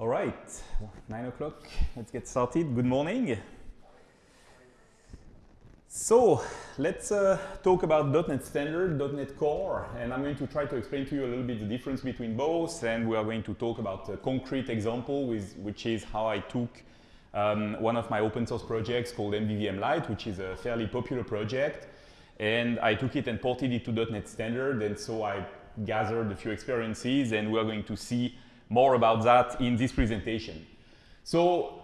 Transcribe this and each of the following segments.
All right, nine o'clock, let's get started. Good morning. So let's uh, talk about .NET Standard, .NET Core, and I'm going to try to explain to you a little bit the difference between both, and we are going to talk about a concrete example, with, which is how I took um, one of my open source projects called MVVM Light, which is a fairly popular project, and I took it and ported it to .NET Standard, and so I gathered a few experiences, and we are going to see more about that in this presentation. So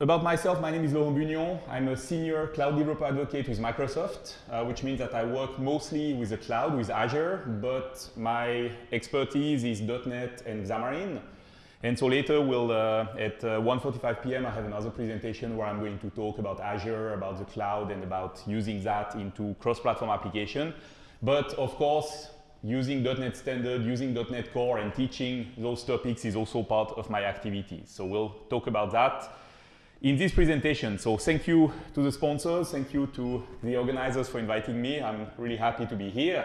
about myself, my name is Laurent Bugnion. I'm a senior cloud developer advocate with Microsoft, uh, which means that I work mostly with the cloud, with Azure, but my expertise is .NET and Xamarin. And so later, we'll, uh, at uh, 1.45 p.m., I have another presentation where I'm going to talk about Azure, about the cloud, and about using that into cross-platform application. But of course, using .NET Standard, using .NET Core, and teaching those topics is also part of my activities. So we'll talk about that in this presentation. So thank you to the sponsors, thank you to the organizers for inviting me. I'm really happy to be here.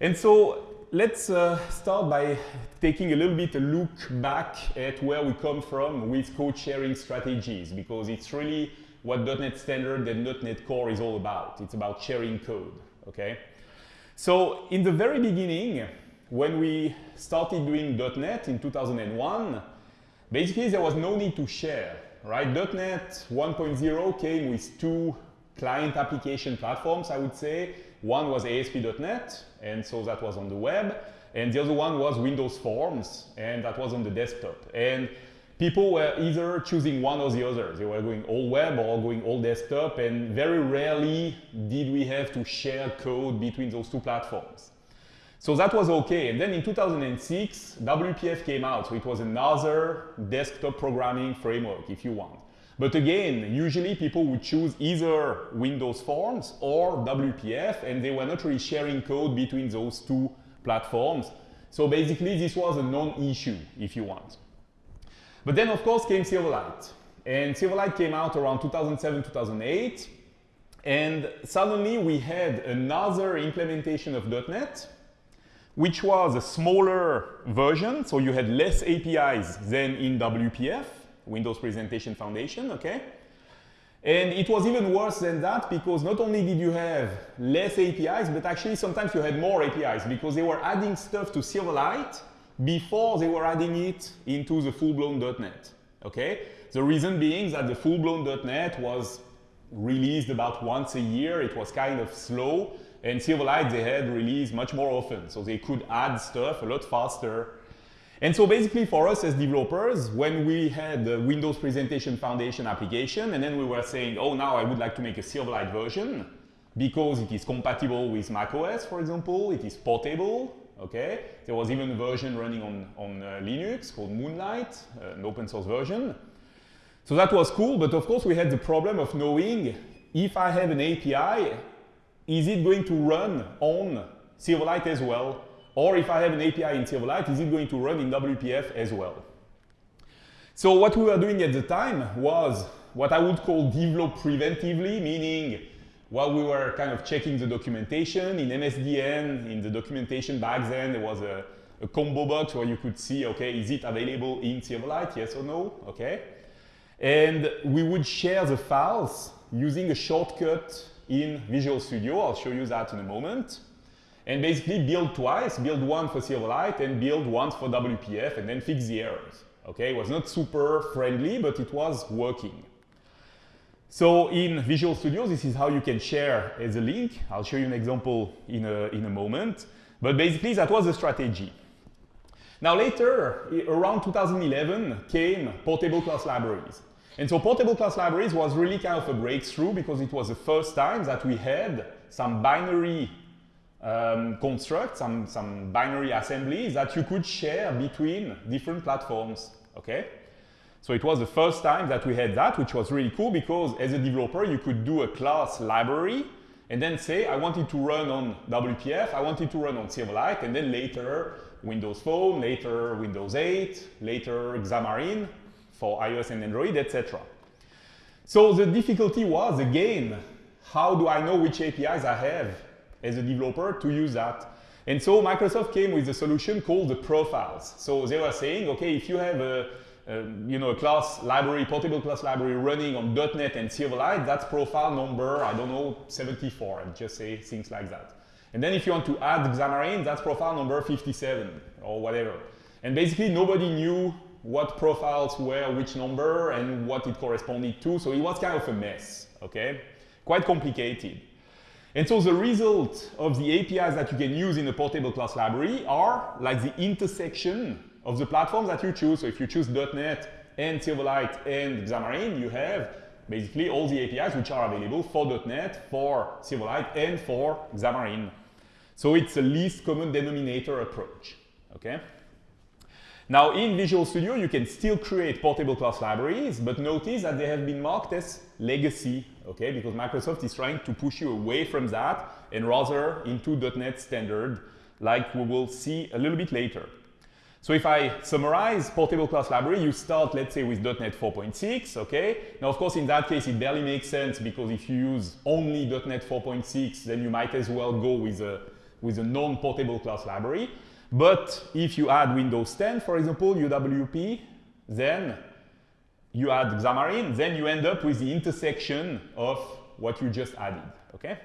And so let's uh, start by taking a little bit a look back at where we come from with code sharing strategies, because it's really what .NET Standard and .NET Core is all about. It's about sharing code, okay? So in the very beginning, when we started doing .NET in 2001, basically there was no need to share, right? .NET 1.0 came with two client application platforms, I would say. One was ASP.NET, and so that was on the web. And the other one was Windows Forms, and that was on the desktop. And people were either choosing one or the other. They were going all web or going all desktop, and very rarely did we have to share code between those two platforms. So that was okay. And then in 2006, WPF came out. So it was another desktop programming framework, if you want. But again, usually people would choose either Windows Forms or WPF, and they were not really sharing code between those two platforms. So basically, this was a non-issue, if you want. But then, of course, came Silverlight. And Silverlight came out around 2007, 2008. And suddenly we had another implementation of .NET, which was a smaller version. So you had less APIs than in WPF, Windows Presentation Foundation, okay? And it was even worse than that because not only did you have less APIs, but actually sometimes you had more APIs because they were adding stuff to Silverlight before they were adding it into the full-blown .NET, okay? The reason being that the full-blown .NET was released about once a year. It was kind of slow. And Silverlight, they had released much more often. So they could add stuff a lot faster. And so basically for us as developers, when we had the Windows Presentation Foundation application, and then we were saying, oh, now I would like to make a Silverlight version because it is compatible with macOS, for example, it is portable, okay? There was even a version running on, on uh, Linux called Moonlight, uh, an open source version. So that was cool, but of course we had the problem of knowing if I have an API, is it going to run on Silverlight as well? Or if I have an API in Silverlight, is it going to run in WPF as well? So what we were doing at the time was what I would call develop preventively, meaning while we were kind of checking the documentation in MSDN, in the documentation back then, there was a, a combo box where you could see, okay, is it available in Silverlight, yes or no, okay? And we would share the files using a shortcut in Visual Studio. I'll show you that in a moment. And basically build twice, build one for Silverlight and build once for WPF and then fix the errors. Okay, it was not super friendly, but it was working. So in Visual Studio, this is how you can share as a link. I'll show you an example in a, in a moment. But basically, that was the strategy. Now later, around 2011, came portable class libraries. And so portable class libraries was really kind of a breakthrough because it was the first time that we had some binary um, constructs, some, some binary assemblies that you could share between different platforms, okay? So it was the first time that we had that, which was really cool because as a developer, you could do a class library and then say, I want it to run on WPF, I want it to run on Silverlight, and then later Windows Phone, later Windows 8, later Xamarin for iOS and Android, etc. So the difficulty was, again, how do I know which APIs I have as a developer to use that? And so Microsoft came with a solution called the profiles. So they were saying, okay, if you have a, um, you know, a class library, portable class library running on .NET and Silverlight, that's profile number, I don't know, 74, and just say things like that. And then if you want to add Xamarin, that's profile number 57 or whatever. And basically nobody knew what profiles were which number and what it corresponded to, so it was kind of a mess, okay? Quite complicated. And so the result of the APIs that you can use in a portable class library are like the intersection of the platforms that you choose. So if you choose .NET and Silverlight and Xamarin, you have basically all the APIs which are available for .NET, for Silverlight, and for Xamarin. So it's a least common denominator approach, okay? Now in Visual Studio, you can still create portable class libraries, but notice that they have been marked as legacy, okay? Because Microsoft is trying to push you away from that and rather into .NET standard, like we will see a little bit later. So if I summarize portable class library, you start, let's say, with .NET 4.6, okay? Now, of course, in that case, it barely makes sense because if you use only .NET 4.6, then you might as well go with a, with a non-portable class library. But if you add Windows 10, for example, UWP, then you add Xamarin, then you end up with the intersection of what you just added, okay?